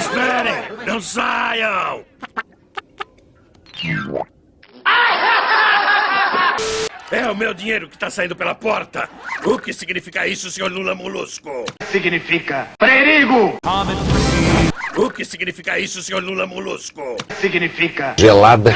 Esperem! Não saiam! É o meu dinheiro que está saindo pela porta. O que significa isso, senhor Lula Molusco? Significa perigo! O que significa isso, senhor Lula Molusco? Significa gelada.